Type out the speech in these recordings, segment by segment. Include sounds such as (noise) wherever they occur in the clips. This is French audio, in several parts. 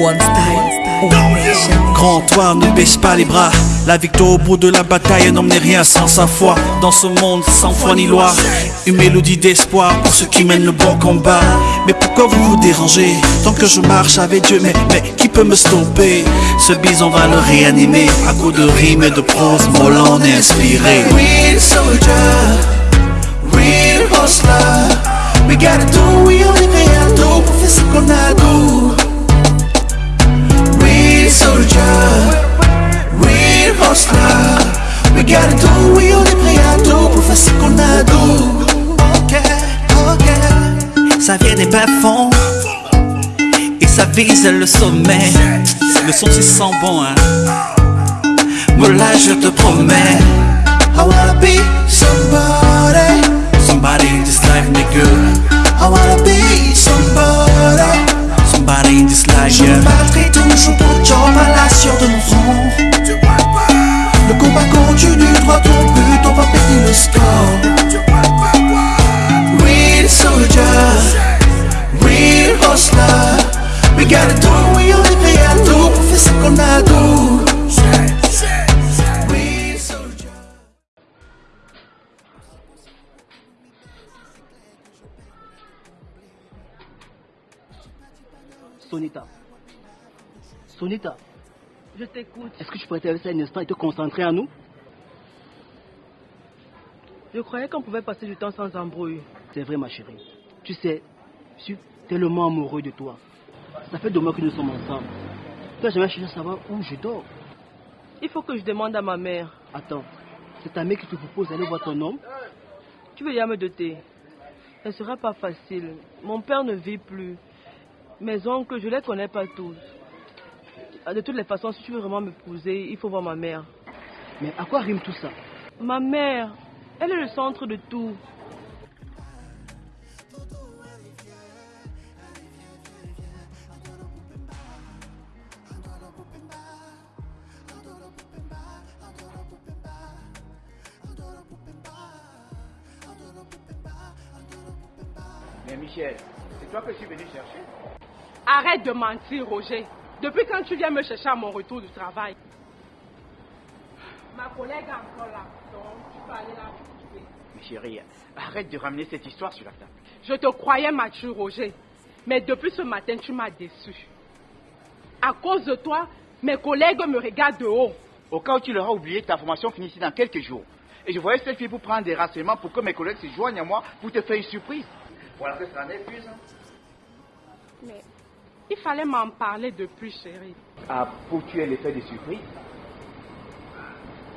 One style, one nation. Grand toi, ne baisse pas les bras. La victoire au bout de la bataille n'emmenait rien sans sa foi. Dans ce monde sans foi ni loi, une mélodie d'espoir pour ceux qui mènent le bon combat. Mais pourquoi vous vous dérangez? Tant que je marche avec Dieu, mais, mais qui peut me stopper? Ce bison va le réanimer à coups de rimes et de prose mollant et inspiré. Real soldier, real hustler. We gotta vise le sommet. Le son c'est sans bon, hein. Là je te promets, Sonita, Je t'écoute. est-ce que tu pourrais te laisser un instant et te concentrer à nous? Je croyais qu'on pouvait passer du temps sans embrouille. C'est vrai, ma chérie. Tu sais, je suis tellement amoureux de toi. Ça fait deux mois que nous sommes ensemble. Tu n'as jamais cherché à savoir où je dors? Il faut que je demande à ma mère. Attends, c'est ta mère qui te propose d'aller voir ton homme? Tu veux y me doter Ce ne sera pas facile. Mon père ne vit plus. Mes oncles, je ne les connais pas tous. Ah, De toutes les façons, si tu veux vraiment m'épouser, il faut voir ma mère. Mais à quoi rime tout ça? Ma mère, elle est le centre de tout. Mais Michel, c'est toi que je suis venu chercher Arrête de mentir, Roger. Depuis quand tu viens me chercher à mon retour du travail? Ma collègue est encore là. Donc, tu peux aller la retrouver. Mais chérie, arrête de ramener cette histoire sur la table. Je te croyais mature, Roger. Mais depuis ce matin, tu m'as déçu. À cause de toi, mes collègues me regardent de haut. Au cas où tu l'auras oublié, ta formation finit ici dans quelques jours. Et je voyais cette fille pour prendre des renseignements pour que mes collègues se joignent à moi pour te faire une surprise. Voilà que ça en est plus. hein. Mais il fallait m'en parler depuis, chérie. Ah, pour tuer l'effet de surprise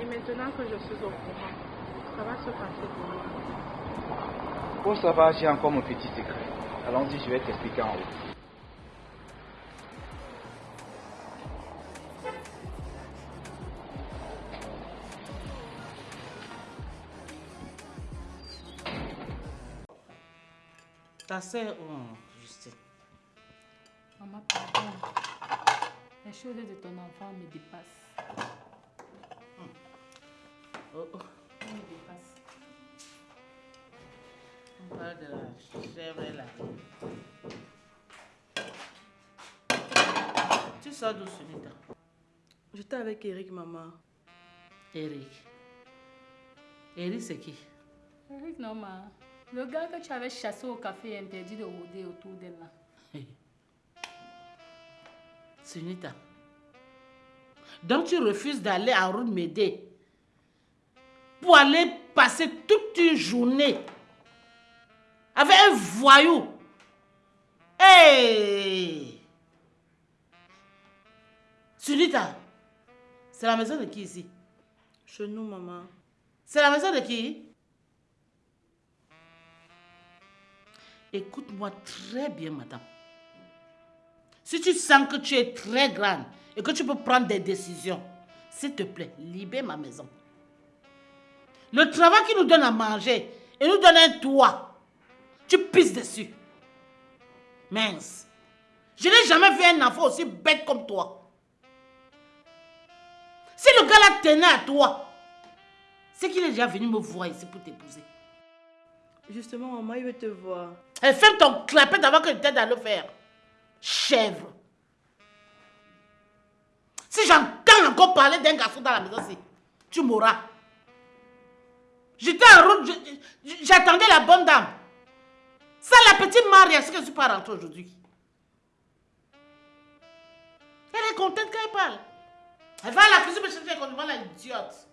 Et maintenant que je suis au courant, ça va se passer pour moi. Pour savoir, j'ai encore mon petit secret. Allons-y, je vais t'expliquer en haut. Ta sœur, oh, pardon. Les choses de ton enfant me dépassent. Oh, oh. Elles me dépassent. On parle de la chèvre là. Tu sors d'où, Sunita J'étais avec Eric, maman. Eric. Eric, c'est qui? Eric, non, ma. Le gars que tu avais chassé au café interdit de rôder autour d'elle là. (laughs) Sunita. Donc tu refuses d'aller à route pour aller passer toute une journée avec un voyou. Hey! Sunita, c'est la maison de qui ici? Chez nous, maman. C'est la maison de qui? Écoute-moi très bien, madame. Si tu sens que tu es très grande et que tu peux prendre des décisions, s'il te plaît, libère ma maison. Le travail qui nous donne à manger et nous donne un toit, tu pisses dessus. Mince. Je n'ai jamais vu un enfant aussi bête comme toi. Si le gars là tenait à toi, c'est qu'il est déjà venu me voir ici pour t'épouser. Justement, maman, il veut te voir. Et ferme ton clapet avant que je t'aide à le faire. Chèvre. j'entends encore parler d'un garçon dans la maison, si, tu mourras. J'étais en route, j'attendais la bonne dame. Ça, la petite Marie, est-ce que je suis pas rentrée aujourd'hui Elle est contente quand elle parle. Elle va à la cuisine me chercher les condiments, là, idiote.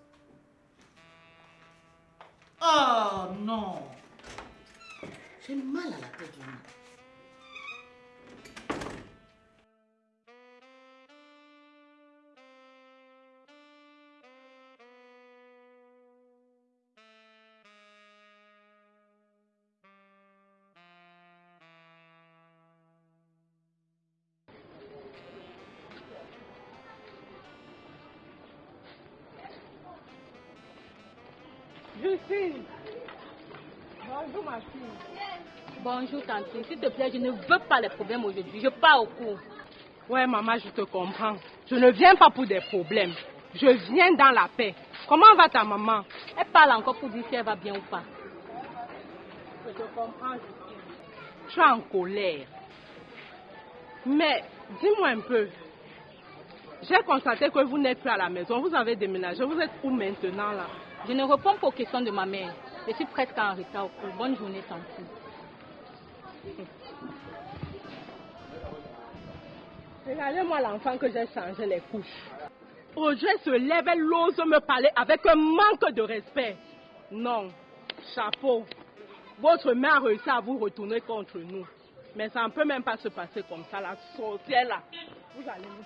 Oh non. J'ai mal à la tête. vraiment. Bonjour ma fille. Bonjour, tante. S'il te plaît, je ne veux pas les problèmes aujourd'hui. Je pars au cours. Ouais maman, je te comprends. Je ne viens pas pour des problèmes. Je viens dans la paix. Comment va ta maman? Elle parle encore pour dire si elle va bien ou pas. Je te comprends. Je suis en colère. Mais dis-moi un peu. J'ai constaté que vous n'êtes plus à la maison. Vous avez déménagé. Vous êtes où maintenant là? Je ne réponds pas aux questions de ma mère. Je suis presque en retard. Bonne journée, tante. Regardez-moi l'enfant que j'ai changé les couches. Audrey se lève, elle ose me parler avec un manque de respect. Non, chapeau. Votre mère a réussi à vous retourner contre nous. Mais ça ne peut même pas se passer comme ça, la sorcière là. Vous allez nous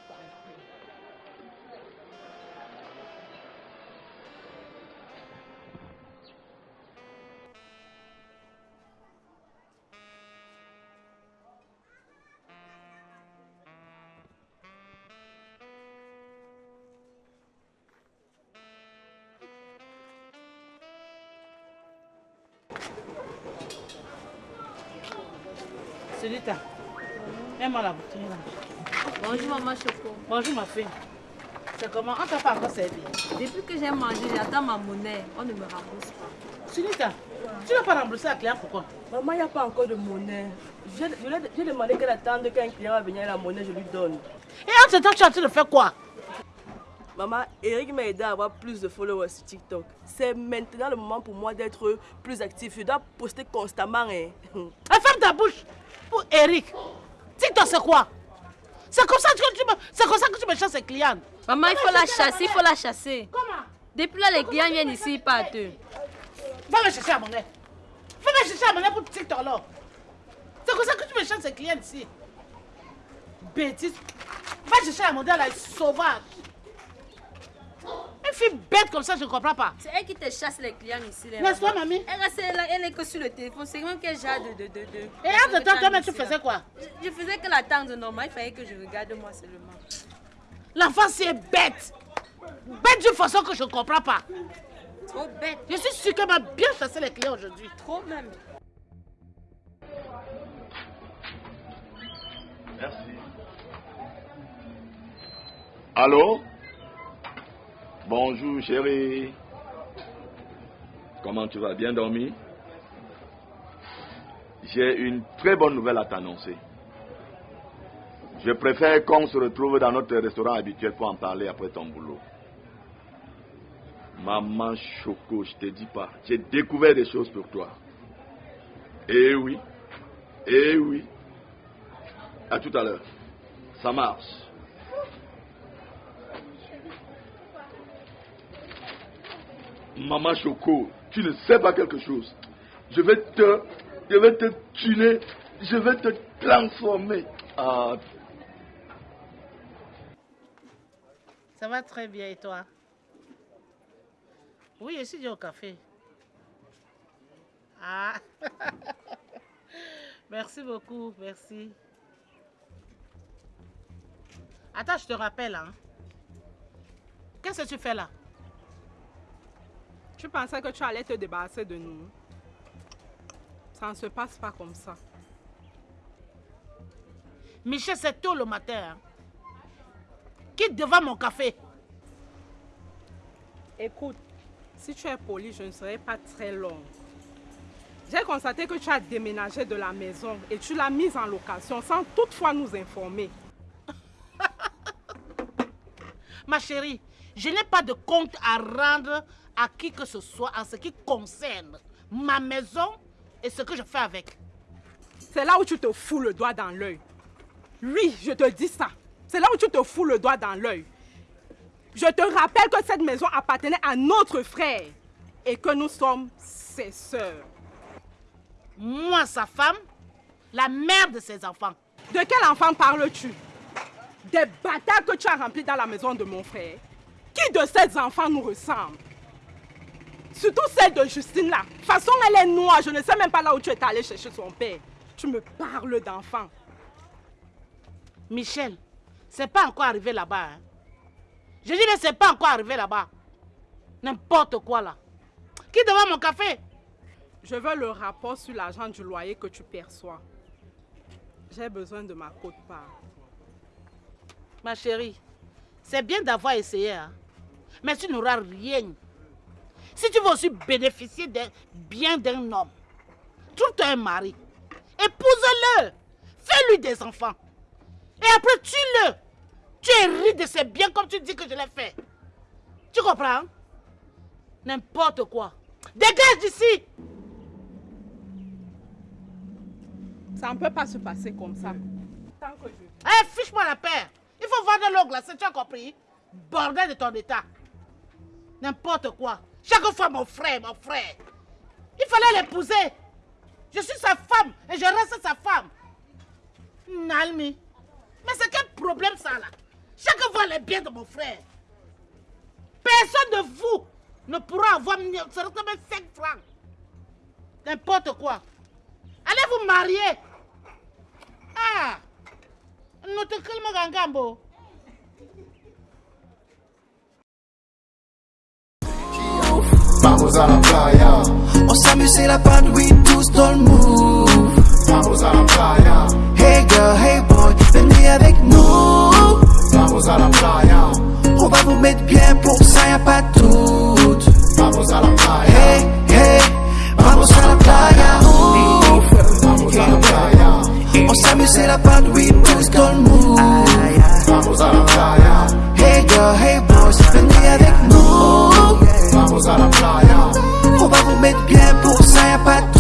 sortir. Celita, mets-moi la bouteille là. Bonjour maman Choco. Bonjour ma fille. C'est comment? On t'a pas encore servi. Depuis que j'ai mangé, j'attends ma monnaie. On ne me rembourse pas. Celita, tu n'as pas remboursé la client pourquoi Maman, il n'y a pas encore de monnaie. J'ai je lui ai- j'ai demandé qu'elle attende qu'un client va venir la monnaie, je lui donne. Et en ce temps, tu es en train de faire quoi? Maman, Eric m'a aidé à avoir plus de followers sur TikTok. C'est maintenant le moment pour moi d'être plus actif. Je dois poster constamment. Hein. Ah, Ferme ta bouche Pour Eric. TikTok, c'est quoi? C'est comme ça que tu me, c'est comme ça que tu me chasses les clients. Maman, il faut la chasser, il faut la chasser. Comment? Depuis là, les clients viennent ici, ils partent. Va me chercher à monnaie. Va me chercher à monnaie pour TikTok là. C'est comme ça que tu me chasses les clients ici. Bêtise. Va chercher la monnaie là, sauvage. Fille bête comme ça, je ne comprends pas. C'est elle qui te chasse les clients ici. N'est-ce pas, mamie Elle reste là, elle est que sur le téléphone. C'est vraiment quel genre de. de, de, de Et temps, toi-même, tu faisais quoi? Je, je faisais que l'attendre normal. Il fallait que je regarde moi seulement. L'enfant, c'est bête. Bête d'une façon que je ne comprends pas. Trop bête. Je suis sûre qu'elle m'a bien chassé les clients aujourd'hui. Trop même. Merci. Allô? Bonjour chérie. Comment tu vas? Bien dormi? J'ai une très bonne nouvelle à t'annoncer. Je préfère qu'on se retrouve dans notre restaurant habituel pour en parler après ton boulot. Maman Choco, je te dis pas, j'ai découvert des choses pour toi. Eh oui, eh oui. À tout à l'heure. Ça marche. Maman Choco, tu ne sais pas quelque chose. Je vais te, je vais te tuer, je vais te transformer. Ah, Ça va très bien et toi? Oui, je suis au café. Ah (laughs) Merci beaucoup, merci. Attends, je te rappelle. Hein. Qu'est-ce que tu fais là? Tu pensais que tu allais te débarrasser de nous. Ça ne se passe pas comme ça. Michel, c'est tôt le matin. hein. Quitte devant mon café. Écoute, si tu es poli, je ne serai pas très longue. J'ai constaté que tu as déménagé de la maison et tu l'as mise en location sans toutefois nous informer. (laughs) Ma chérie, je n'ai pas de compte à rendre à qui que ce soit en ce qui concerne ma maison et ce que je fais avec. C'est là où tu te fous le doigt dans l'œil. Oui, je te dis ça. C'est là où tu te fous le doigt dans l'œil. Je te rappelle que cette maison appartenait à notre frère et que nous sommes ses sœurs. Moi, sa femme, la mère de ses enfants. De quel enfant parles-tu? Des bâtards que tu as remplis dans la maison de mon frère. Qui de ces enfants nous ressemble? Surtout celle de Justine là. De toute façon, elle est noire. Je ne sais même pas là où tu es allé chercher son père. Tu me parles d'enfant. Michel, c'est pas encore arrivé là-bas. Hein. Je dis, mais c'est pas encore arrivé là-bas. N'importe quoi là. Qui devant mon café? Je veux le rapport sur l'argent du loyer que tu perçois. J'ai besoin de ma cote-part. Ma chérie, c'est bien d'avoir essayé, hein. mais tu n'auras rien. Si tu veux aussi bénéficier des biens d'un homme, trouve-toi un mari, épouse-le, fais-lui des enfants. Et après, tue-le. Tu hérites de ses biens comme tu dis que je l'ai fait. Tu comprends? N'importe quoi. Dégage d'ici Ça ne peut pas se passer comme ça. Tant que je... Eh, fiche-moi la paix. Il faut voir de l'eau glacée, tu as compris Bordel de ton état. N'importe quoi. Chaque fois, mon frère, mon frère. Il fallait l'épouser. Je suis sa femme et je reste sa femme. Nalmi. Mais c'est quel problème ça là? Chaque fois les biens de mon frère. Personne de vous ne pourra avoir même 5 francs. N'importe quoi. Allez vous marier. Ah Notre calme gangambo. Vamos à la playa. On s'amuse, c'est la panne, oui, tous dans le move. Vamos à la playa. Hey girl, hey boy, venez avec nous. Vamos à la playa. On va vous mettre bien pour ça, y'a pas de doute. Vamos à la playa. Hey, hey, vamos à la playa. Vamos à la playa. On s'amuse, c'est la panne, oui, preto que é por saia pra tu